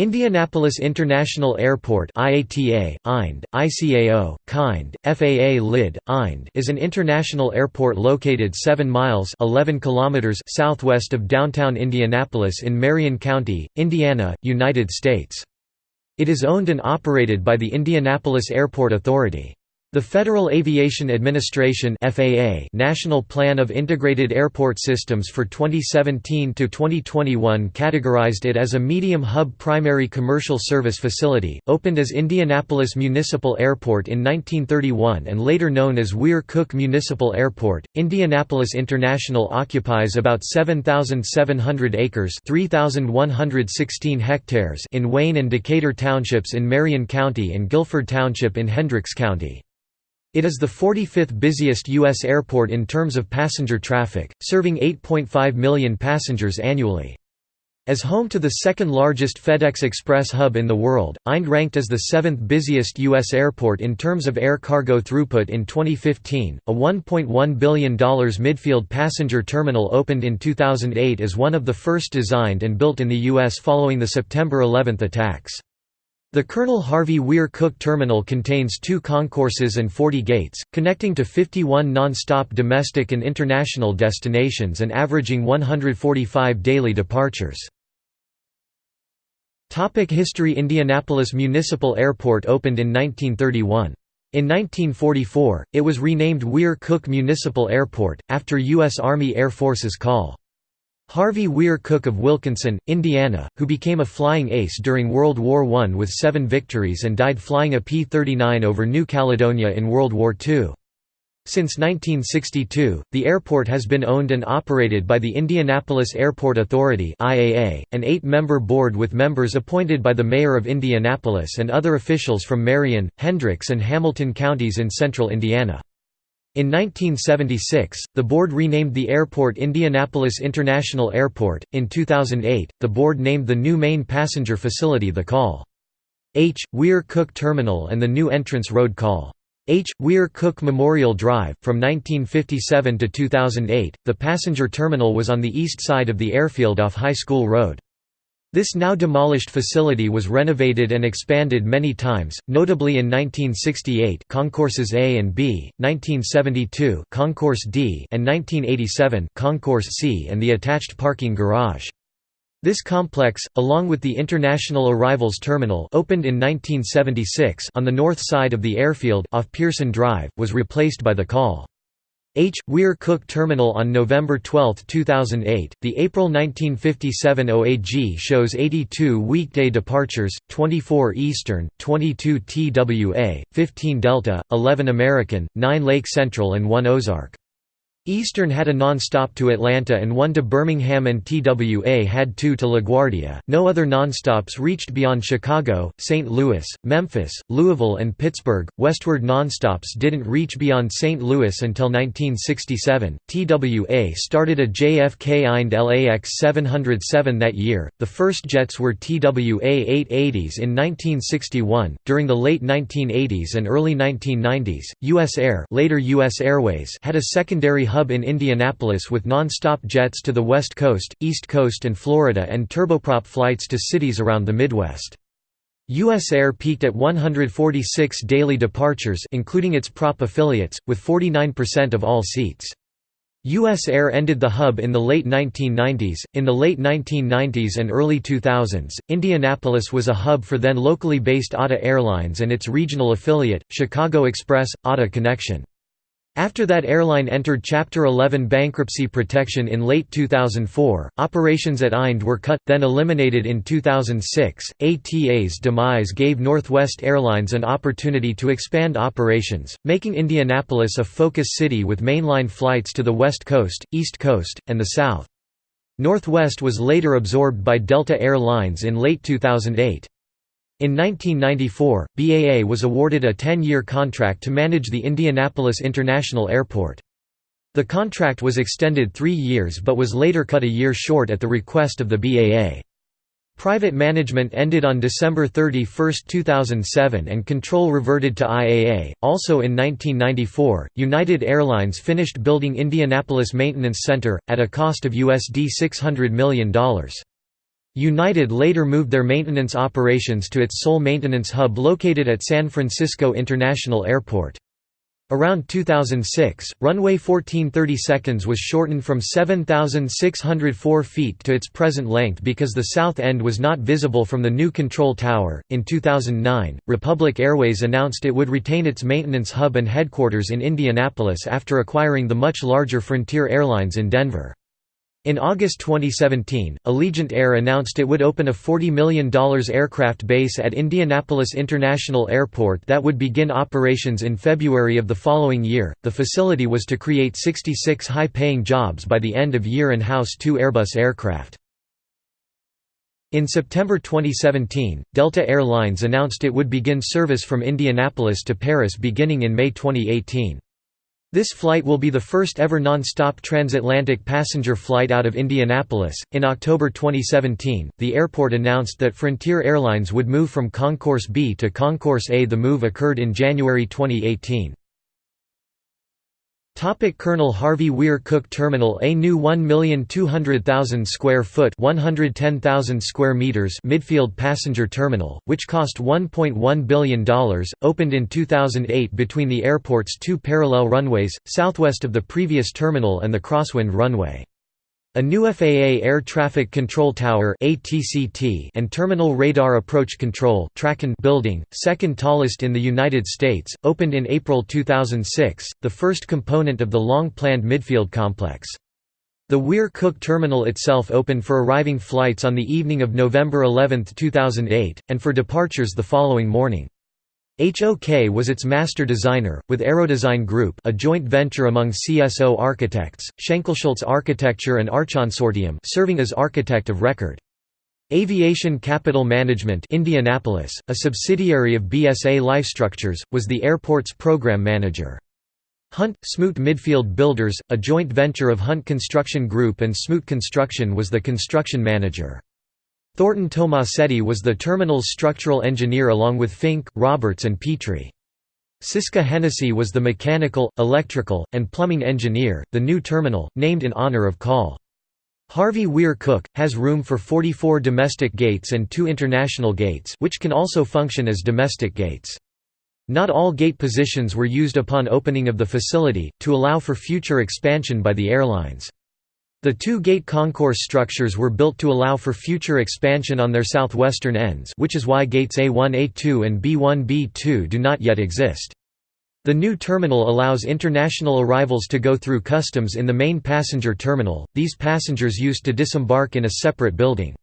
Indianapolis International Airport IATA, IND, ICAO, KIND, FAA LID, IND is an international airport located 7 miles 11 kilometers southwest of downtown Indianapolis in Marion County, Indiana, United States. It is owned and operated by the Indianapolis Airport Authority. The Federal Aviation Administration (FAA) National Plan of Integrated Airport Systems for 2017 to 2021 categorized it as a medium hub primary commercial service facility, opened as Indianapolis Municipal Airport in 1931 and later known as Weir-Cook Municipal Airport. Indianapolis International occupies about 7,700 acres (3,116 hectares) in Wayne and Decatur townships in Marion County and Guilford Township in Hendricks County. It is the 45th busiest U.S. airport in terms of passenger traffic, serving 8.5 million passengers annually. As home to the second largest FedEx Express hub in the world, IND ranked as the seventh busiest U.S. airport in terms of air cargo throughput in 2015. A $1.1 billion midfield passenger terminal opened in 2008 as one of the first designed and built in the U.S. following the September 11 attacks. The Colonel Harvey Weir Cook Terminal contains two concourses and 40 gates, connecting to 51 non-stop domestic and international destinations and averaging 145 daily departures. Topic History Indianapolis Municipal Airport opened in 1931. In 1944, it was renamed Weir-Cook Municipal Airport, after U.S. Army Air Force's call. Harvey Weir Cook of Wilkinson, Indiana, who became a flying ace during World War I with seven victories and died flying a P-39 over New Caledonia in World War II. Since 1962, the airport has been owned and operated by the Indianapolis Airport Authority an eight-member board with members appointed by the Mayor of Indianapolis and other officials from Marion, Hendricks and Hamilton counties in central Indiana. In 1976, the board renamed the airport Indianapolis International Airport. In 2008, the board named the new main passenger facility the Call H. Weir Cook Terminal and the new entrance road Call H. Weir Cook Memorial Drive. From 1957 to 2008, the passenger terminal was on the east side of the airfield off High School Road. This now demolished facility was renovated and expanded many times, notably in 1968 Concourses A and B, 1972 Concourse D and 1987 Concourse C and the attached parking garage. This complex, along with the International Arrivals Terminal opened in 1976 on the north side of the airfield off Pearson Drive, was replaced by the Call. H. Weir Cook Terminal on November 12, 2008. The April 1957 OAG shows 82 weekday departures, 24 Eastern, 22 TWA, 15 Delta, 11 American, 9 Lake Central, and 1 Ozark. Eastern had a non-stop to Atlanta and one to Birmingham and TWA had two to LaGuardia. No other non-stops reached beyond Chicago, St. Louis, Memphis, Louisville and Pittsburgh. Westward non-stops didn't reach beyond St. Louis until 1967. TWA started a JFK IND LAX 707 that year. The first jets were TWA 880s in 1961. During the late 1980s and early 1990s, US Air, later US Airways, had a secondary hub in Indianapolis with non-stop jets to the West Coast, East Coast and Florida and turboprop flights to cities around the Midwest. US Air peaked at 146 daily departures including its prop affiliates, with 49% of all seats. US Air ended the hub in the late 1990s. In the late 1990s and early 2000s, Indianapolis was a hub for then locally based ATA Airlines and its regional affiliate, Chicago Express, ATA Connection. After that airline entered Chapter 11 bankruptcy protection in late 2004, operations at IND were cut, then eliminated in 2006. ATA's demise gave Northwest Airlines an opportunity to expand operations, making Indianapolis a focus city with mainline flights to the West Coast, East Coast, and the South. Northwest was later absorbed by Delta Air Lines in late 2008. In 1994, BAA was awarded a 10-year contract to manage the Indianapolis International Airport. The contract was extended three years but was later cut a year short at the request of the BAA. Private management ended on December 31, 2007 and control reverted to IAA. Also in 1994, United Airlines finished building Indianapolis Maintenance Center, at a cost of USD $600 million. United later moved their maintenance operations to its sole maintenance hub located at San Francisco International Airport. Around 2006, runway 1430 seconds was shortened from 7,604 feet to its present length because the south end was not visible from the new control tower. In 2009, Republic Airways announced it would retain its maintenance hub and headquarters in Indianapolis after acquiring the much larger Frontier Airlines in Denver. In August 2017, Allegiant Air announced it would open a $40 million aircraft base at Indianapolis International Airport that would begin operations in February of the following year. The facility was to create 66 high paying jobs by the end of year and house two Airbus aircraft. In September 2017, Delta Air Lines announced it would begin service from Indianapolis to Paris beginning in May 2018. This flight will be the first ever non-stop transatlantic passenger flight out of Indianapolis. In October 2017, the airport announced that Frontier Airlines would move from Concourse B to Concourse A. The move occurred in January 2018. Topic Colonel Harvey Weir Cook Terminal A new 1,200,000 square foot 110,000 square meters midfield passenger terminal, which cost $1.1 billion, opened in 2008 between the airport's two parallel runways, southwest of the previous terminal and the Crosswind runway. A new FAA Air Traffic Control Tower and Terminal Radar Approach Control building, second tallest in the United States, opened in April 2006, the first component of the long-planned midfield complex. The Weir Cook terminal itself opened for arriving flights on the evening of November 11, 2008, and for departures the following morning. HOK was its master designer, with Aerodesign Group a joint venture among CSO Architects, Schenkel Shultz Architecture and Archconsortium serving as architect of record. Aviation Capital Management Indianapolis, a subsidiary of BSA Lifestructures, was the airport's program manager. Hunt, Smoot Midfield Builders, a joint venture of Hunt Construction Group and Smoot Construction was the construction manager. Thornton Tomasetti was the terminal's structural engineer along with Fink, Roberts and Petrie. Syska Hennessy was the mechanical, electrical, and plumbing engineer. The new terminal, named in honor of Col. Harvey Weir Cook, has room for 44 domestic gates and two international gates which can also function as domestic gates. Not all gate positions were used upon opening of the facility, to allow for future expansion by the airlines. The two gate concourse structures were built to allow for future expansion on their southwestern ends which is why gates A1-A2 and B1-B2 do not yet exist. The new terminal allows international arrivals to go through customs in the main passenger terminal, these passengers used to disembark in a separate building.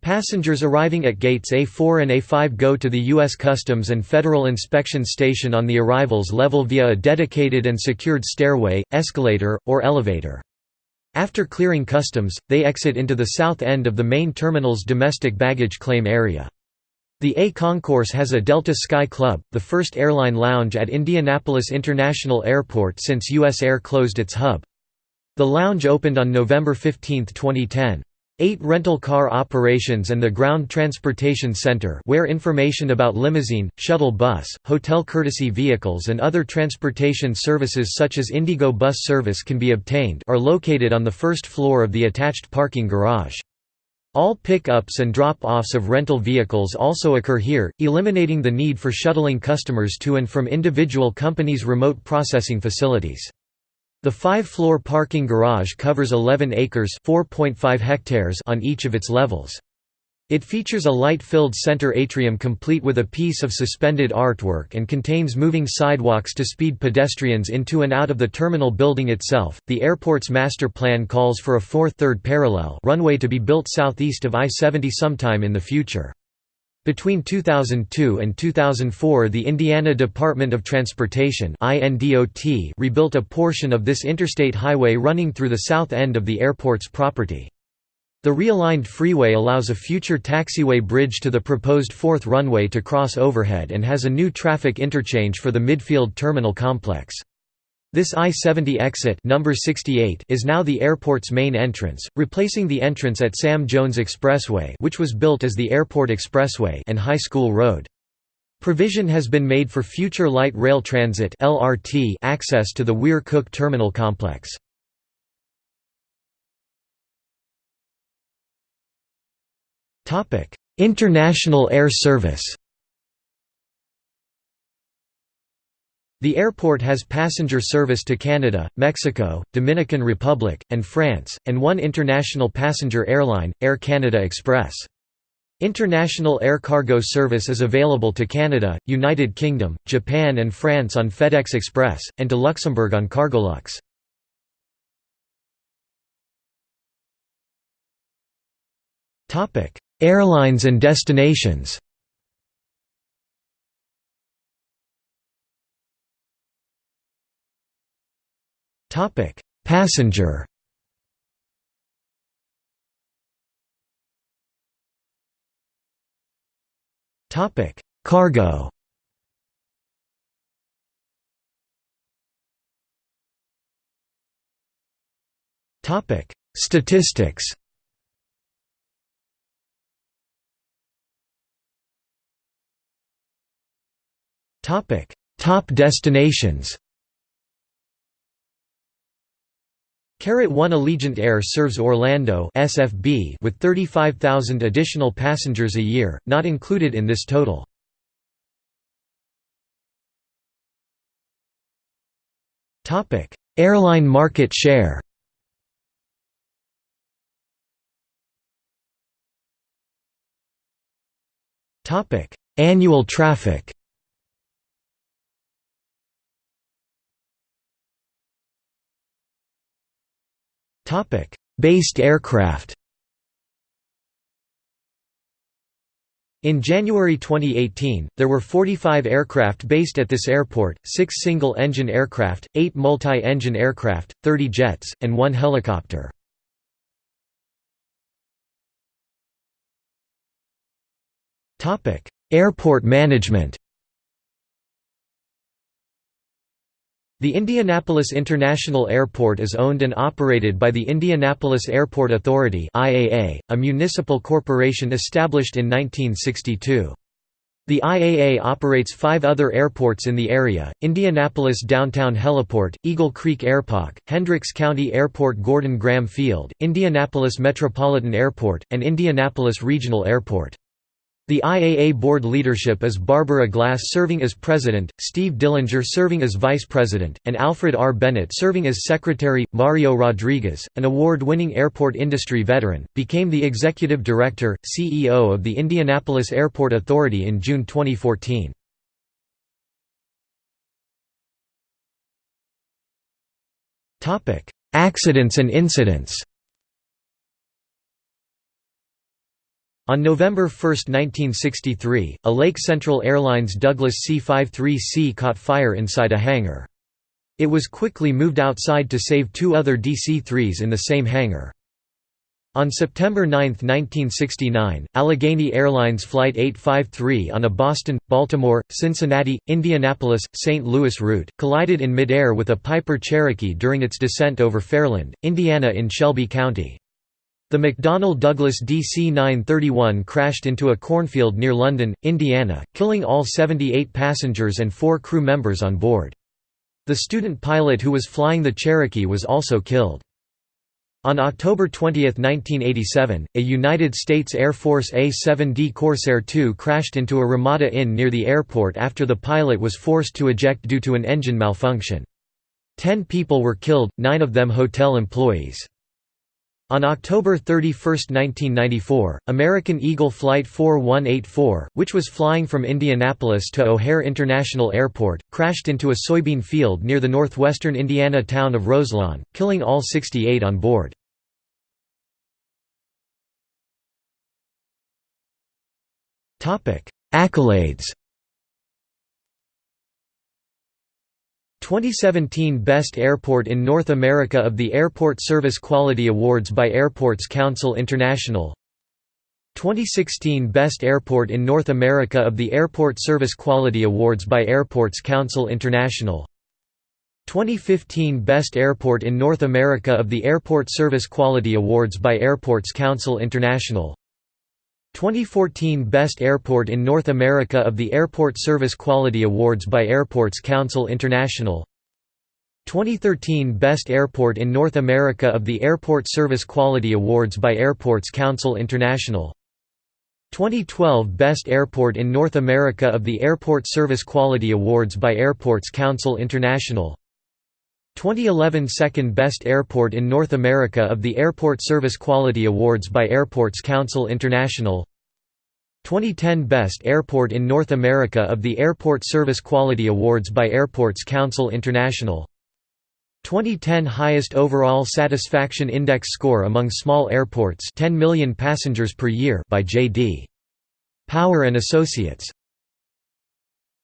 Passengers arriving at gates A4 and A5 go to the U.S. Customs and Federal Inspection Station on the arrivals level via a dedicated and secured stairway, escalator, or elevator. After clearing customs, they exit into the south end of the main terminal's domestic baggage claim area. The A Concourse has a Delta Sky Club, the first airline lounge at Indianapolis International Airport since US Air closed its hub. The lounge opened on November 15, 2010. Eight rental car operations and the Ground Transportation Center where information about limousine, shuttle bus, hotel courtesy vehicles and other transportation services such as IndyGo bus service can be obtained are located on the first floor of the attached parking garage. All pickups and drop-offs of rental vehicles also occur here, eliminating the need for shuttling customers to and from individual companies' remote processing facilities. The five-floor parking garage covers 11 acres hectares on each of its levels. It features a light-filled center atrium complete with a piece of suspended artwork and contains moving sidewalks to speed pedestrians into and out of the terminal building itself. The airport's master plan calls for a fourth third parallel runway to be built southeast of I-70 sometime in the future. Between 2002 and 2004 the Indiana Department of Transportation rebuilt a portion of this interstate highway running through the south end of the airport's property. The realigned freeway allows a future taxiway bridge to the proposed fourth runway to cross overhead and has a new traffic interchange for the midfield terminal complex. This I-70 exit number 68 is now the airport's main entrance, replacing the entrance at Sam Jones Expressway which was built as the Airport Expressway and High School Road. Provision has been made for future light rail transit (LRT) access to the Weir Cook terminal complex. International air service The airport has passenger service to Canada, Mexico, Dominican Republic, and France, and one international passenger airline, Air Canada Express. International air cargo service is available to Canada, United Kingdom, Japan and France on FedEx Express, and to Luxembourg on Cargolux. Airlines and destinations Topic: Passenger. Topic: Cargo. Topic: Statistics. Topic: Top destinations. 1 Allegiant Air serves Orlando SFB with 35,000 additional passengers a year, not included in this total. Airline market share Annual traffic Based aircraft In January 2018, there were 45 aircraft based at this airport, 6 single-engine aircraft, 8 multi-engine aircraft, 30 jets, and 1 helicopter. Airport management The Indianapolis International Airport is owned and operated by the Indianapolis Airport Authority IAA, a municipal corporation established in 1962. The IAA operates five other airports in the area, Indianapolis Downtown Heliport, Eagle Creek Airpark, Hendricks County Airport Gordon Graham Field, Indianapolis Metropolitan Airport, and Indianapolis Regional Airport. The IAA board leadership is Barbara Glass serving as president, Steve Dillinger serving as vice president, and Alfred R. Bennett serving as secretary. Mario Rodriguez, an award winning airport industry veteran, became the executive director, CEO of the Indianapolis Airport Authority in June 2014. Accidents and incidents On November 1, 1963, a Lake Central Airlines Douglas C-53C caught fire inside a hangar. It was quickly moved outside to save two other DC-3s in the same hangar. On September 9, 1969, Allegheny Airlines Flight 853 on a Boston, Baltimore, Cincinnati, Indianapolis, St. Louis route, collided in midair with a Piper Cherokee during its descent over Fairland, Indiana in Shelby County. The McDonnell Douglas DC-931 crashed into a cornfield near London, Indiana, killing all 78 passengers and four crew members on board. The student pilot who was flying the Cherokee was also killed. On October 20, 1987, a United States Air Force A-7D Corsair II crashed into a Ramada Inn near the airport after the pilot was forced to eject due to an engine malfunction. Ten people were killed, nine of them hotel employees. On October 31, 1994, American Eagle Flight 4184, which was flying from Indianapolis to O'Hare International Airport, crashed into a soybean field near the northwestern Indiana town of Roselawn, killing all 68 on board. Accolades 2017 Best Airport in North America of the Airport Service Quality Awards by Airports Council International. 2016 Best Airport in North America of the Airport Service Quality Awards by Airports Council International. 2015 Best Airport in North America of the Airport Service Quality Awards by Airports Council International 2014 Best Airport in North America of the Airport Service Quality Awards by Airports Council International. 2013 Best Airport in North America of the Airport Service Quality Awards by Airports Council International. 2012 Best Airport in North America of the Airport Service Quality Awards by Airports Council International 2011 Second Best Airport in North America of the Airport Service Quality Awards by Airports Council International. 2010 Best Airport in North America of the Airport Service Quality Awards by Airports Council International. 2010 Highest Overall Satisfaction Index score among small airports 10 million passengers per year by J.D. Power and Associates